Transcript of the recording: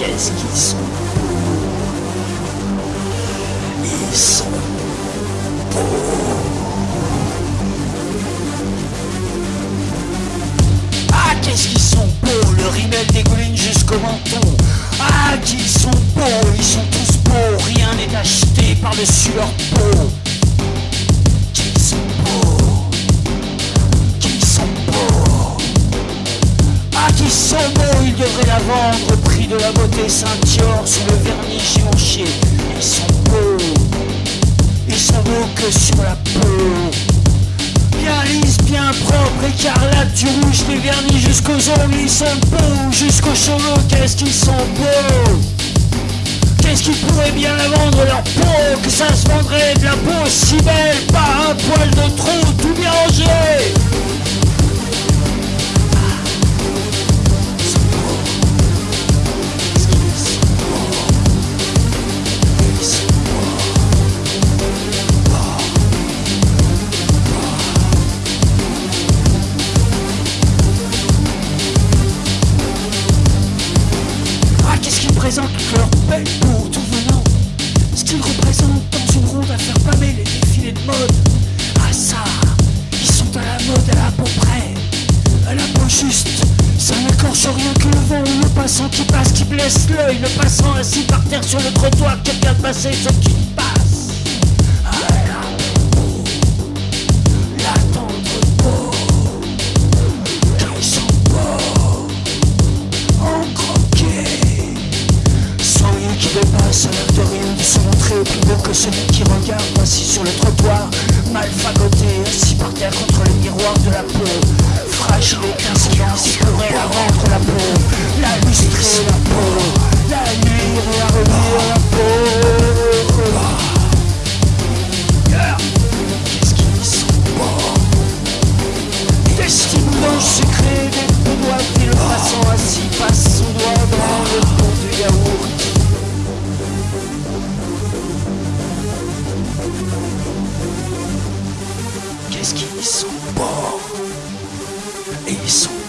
Qu'est-ce qu'ils sont beaux. Ils sont beaux. Ah, qu'est-ce qu'ils sont beaux. Le rimel dégouline jusqu'au menton. Ah, qu'ils sont beaux. Ils sont tous beaux. Rien n'est acheté par-dessus leur peau. ils ah, sont beaux, ils devraient la vendre au prix de la beauté. Saint-Dior sous le vernis Givenchy. Ils sont beaux. Ils sont beaux que sur la peau. Bien lisse, bien propre, écarlate, du rouge, des vernis jusqu'aux ongles, ils sont beaux, jusqu'aux cheveux, qu'est-ce qu'ils sont beaux? Qu'est-ce qu'ils pourraient bien la vendre leur peau, que ça se vendrait de la peau si belle, présentent leur belle peau tout venant Ce qu'ils représentent dans une ronde à faire pâmer les défilés de mode. Ah ça, ils sont à la mode à la peau près. À la peau juste Ça n'accroche rien que le vent. Le passant qui passe Qui blesse l'œil, le passant assis par terre sur le trottoir Qui regarde passer ce qui passe dépasse à l'air de rien de se montrer plus beau que celui qui regarde assis sur le trottoir Mal fagoté, assis par terre contre le miroir de la peau. Fragile et étincelant, Qu'est-ce qu'ils sont beaux Et ils sont